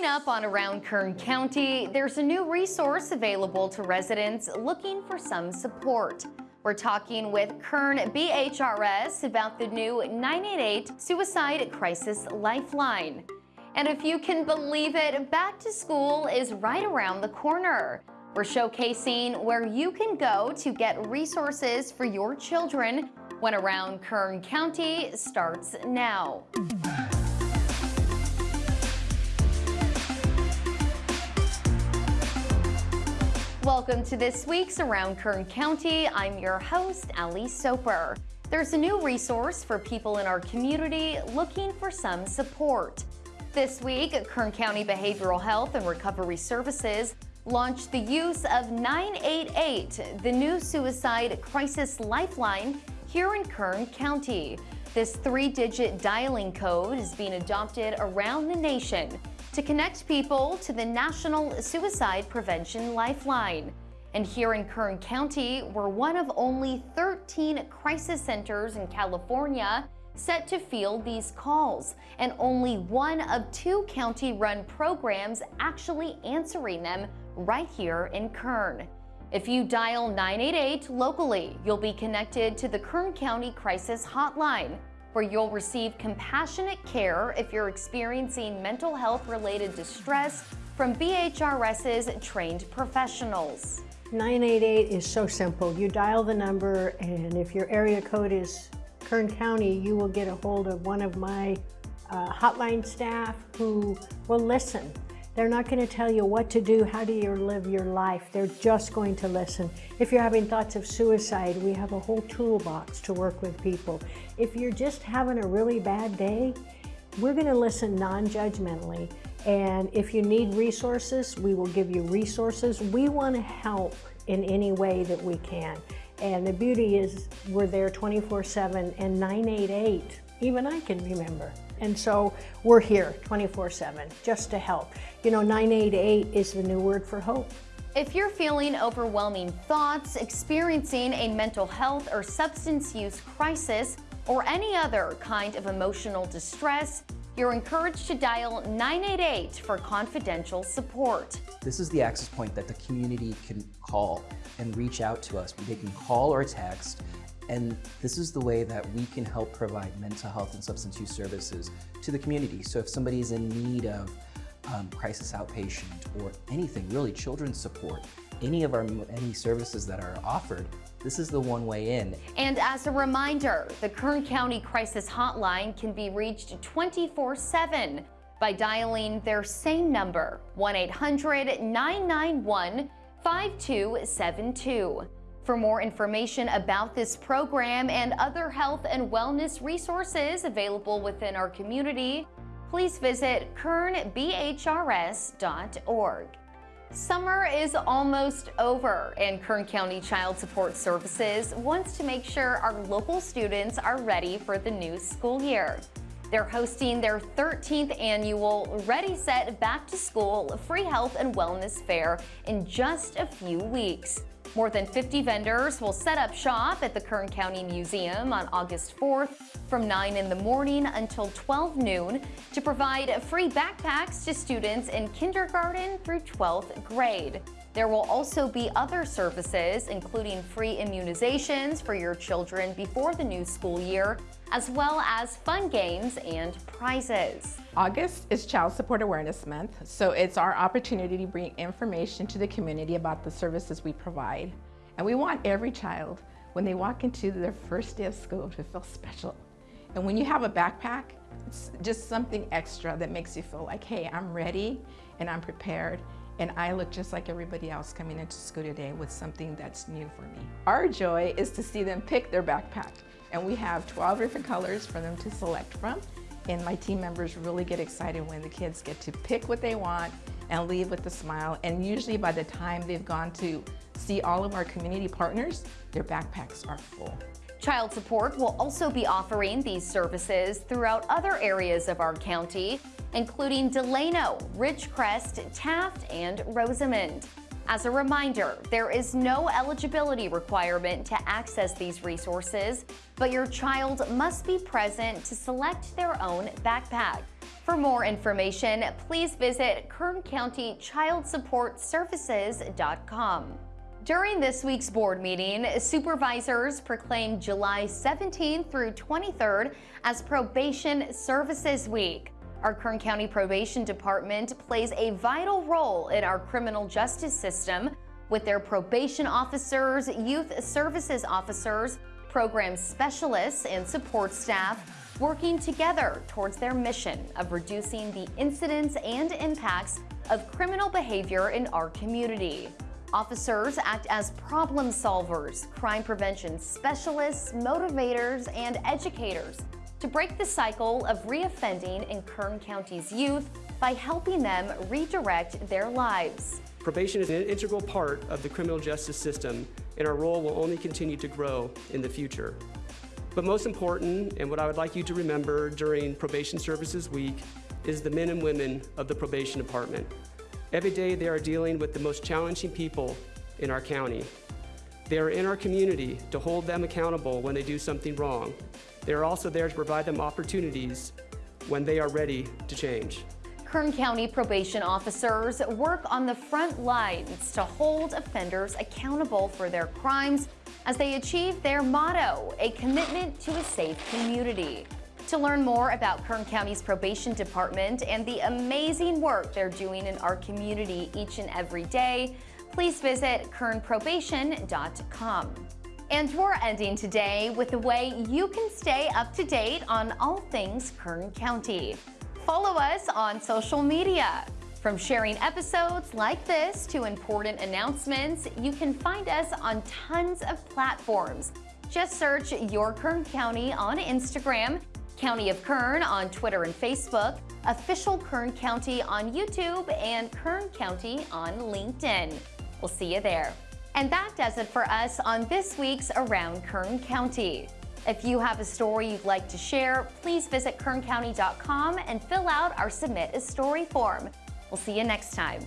Coming up on Around Kern County, there's a new resource available to residents looking for some support. We're talking with Kern BHRS about the new 988 Suicide Crisis Lifeline. And if you can believe it, back to school is right around the corner. We're showcasing where you can go to get resources for your children when Around Kern County starts now. Welcome to this week's Around Kern County. I'm your host, Ali Soper. There's a new resource for people in our community looking for some support. This week, Kern County Behavioral Health and Recovery Services launched the use of 988, the new suicide crisis lifeline here in Kern County. This three-digit dialing code is being adopted around the nation to connect people to the National Suicide Prevention Lifeline. And here in Kern County, we're one of only 13 crisis centers in California set to field these calls, and only one of two county-run programs actually answering them right here in Kern. If you dial 988 locally, you'll be connected to the Kern County Crisis Hotline, where you'll receive compassionate care if you're experiencing mental health related distress from BHRS's trained professionals. 988 is so simple. You dial the number and if your area code is Kern County, you will get a hold of one of my uh, hotline staff who will listen they're not going to tell you what to do, how do you live your life. They're just going to listen. If you're having thoughts of suicide, we have a whole toolbox to work with people. If you're just having a really bad day, we're going to listen non-judgmentally. And if you need resources, we will give you resources. We want to help in any way that we can. And the beauty is we're there 24-7 and 988, even I can remember. And so we're here 24-7 just to help. You know, 988 is the new word for hope. If you're feeling overwhelming thoughts, experiencing a mental health or substance use crisis, or any other kind of emotional distress, you're encouraged to dial 988 for confidential support. This is the access point that the community can call and reach out to us. They can call or text and this is the way that we can help provide mental health and substance use services to the community. So if somebody is in need of um, crisis outpatient or anything, really children's support, any of our any services that are offered, this is the one way in. And as a reminder, the Kern County Crisis Hotline can be reached 24-7 by dialing their same number, 1-800-991-5272. For more information about this program and other health and wellness resources available within our community, please visit kernbhrs.org. Summer is almost over and Kern County Child Support Services wants to make sure our local students are ready for the new school year. They're hosting their 13th annual Ready Set Back to School Free Health and Wellness Fair in just a few weeks. More than 50 vendors will set up shop at the Kern County Museum on August 4th from 9 in the morning until 12 noon to provide free backpacks to students in kindergarten through 12th grade. There will also be other services, including free immunizations for your children before the new school year, as well as fun games and prizes. August is Child Support Awareness Month, so it's our opportunity to bring information to the community about the services we provide. And we want every child, when they walk into their first day of school, to feel special. And when you have a backpack, it's just something extra that makes you feel like, hey, I'm ready and I'm prepared and I look just like everybody else coming into school today with something that's new for me. Our joy is to see them pick their backpack and we have 12 different colors for them to select from and my team members really get excited when the kids get to pick what they want and leave with a smile and usually by the time they've gone to see all of our community partners, their backpacks are full. Child Support will also be offering these services throughout other areas of our county, including Delano, Ridgecrest, Taft, and Rosamond. As a reminder, there is no eligibility requirement to access these resources, but your child must be present to select their own backpack. For more information, please visit KernCountyChildSupportServices.com. During this week's board meeting, supervisors proclaimed July 17th through 23rd as Probation Services Week. Our Kern County Probation Department plays a vital role in our criminal justice system with their probation officers, youth services officers, program specialists, and support staff working together towards their mission of reducing the incidents and impacts of criminal behavior in our community. Officers act as problem solvers, crime prevention specialists, motivators, and educators to break the cycle of reoffending in Kern County's youth by helping them redirect their lives. Probation is an integral part of the criminal justice system, and our role will only continue to grow in the future. But most important, and what I would like you to remember during Probation Services Week, is the men and women of the probation department. Every day they are dealing with the most challenging people in our county. They are in our community to hold them accountable when they do something wrong. They are also there to provide them opportunities when they are ready to change. Kern County probation officers work on the front lines to hold offenders accountable for their crimes as they achieve their motto, a commitment to a safe community. To learn more about Kern County's probation department and the amazing work they're doing in our community each and every day, please visit kernprobation.com. And we're ending today with a way you can stay up to date on all things Kern County. Follow us on social media. From sharing episodes like this to important announcements, you can find us on tons of platforms. Just search Your Kern County on Instagram County of Kern on Twitter and Facebook, Official Kern County on YouTube, and Kern County on LinkedIn. We'll see you there. And that does it for us on this week's Around Kern County. If you have a story you'd like to share, please visit kerncounty.com and fill out our Submit a Story form. We'll see you next time.